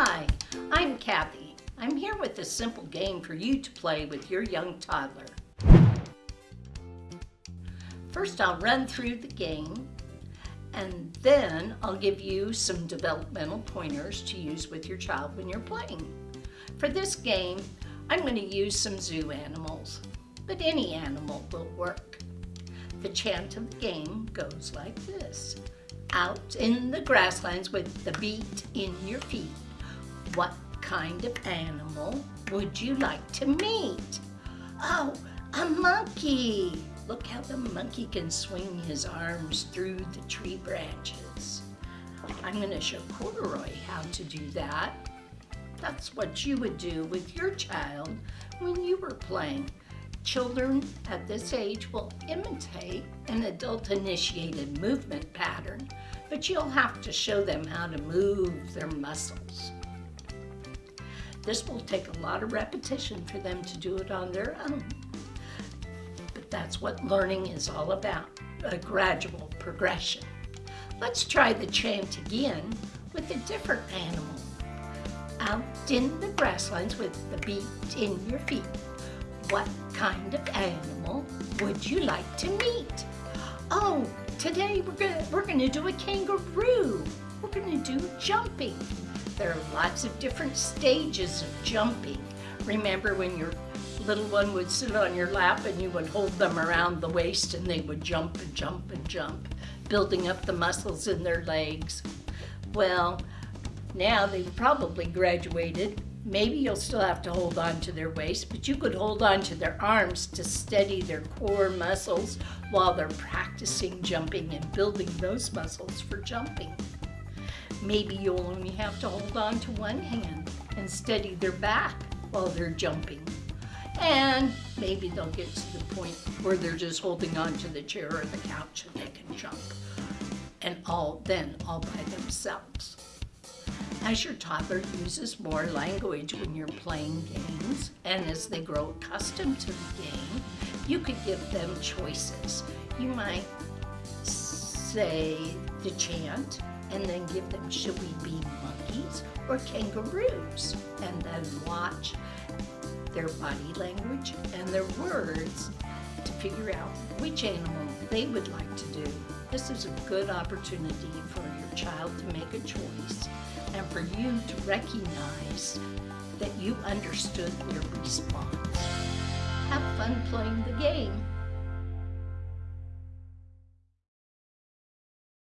Hi, I'm Kathy. I'm here with a simple game for you to play with your young toddler. First, I'll run through the game and then I'll give you some developmental pointers to use with your child when you're playing. For this game, I'm going to use some zoo animals, but any animal will work. The chant of the game goes like this. Out in the grasslands with the beat in your feet, what kind of animal would you like to meet? Oh, a monkey! Look how the monkey can swing his arms through the tree branches. I'm going to show Corduroy how to do that. That's what you would do with your child when you were playing. Children at this age will imitate an adult-initiated movement pattern, but you'll have to show them how to move their muscles. This will take a lot of repetition for them to do it on their own. But that's what learning is all about, a gradual progression. Let's try the chant again with a different animal. Out in the grasslands with the beat in your feet. What kind of animal would you like to meet? Oh, today we're gonna, we're gonna do a kangaroo. We're gonna do jumping. There are lots of different stages of jumping. Remember when your little one would sit on your lap and you would hold them around the waist and they would jump and jump and jump, building up the muscles in their legs. Well, now they've probably graduated. Maybe you'll still have to hold on to their waist, but you could hold on to their arms to steady their core muscles while they're practicing jumping and building those muscles for jumping. Maybe you'll only have to hold on to one hand and steady their back while they're jumping. And maybe they'll get to the point where they're just holding on to the chair or the couch and they can jump. And all then all by themselves. As your toddler uses more language when you're playing games, and as they grow accustomed to the game, you could give them choices. You might say the chant, and then give them, should we be monkeys or kangaroos? And then watch their body language and their words to figure out which animal they would like to do. This is a good opportunity for your child to make a choice and for you to recognize that you understood their response. Have fun playing the game.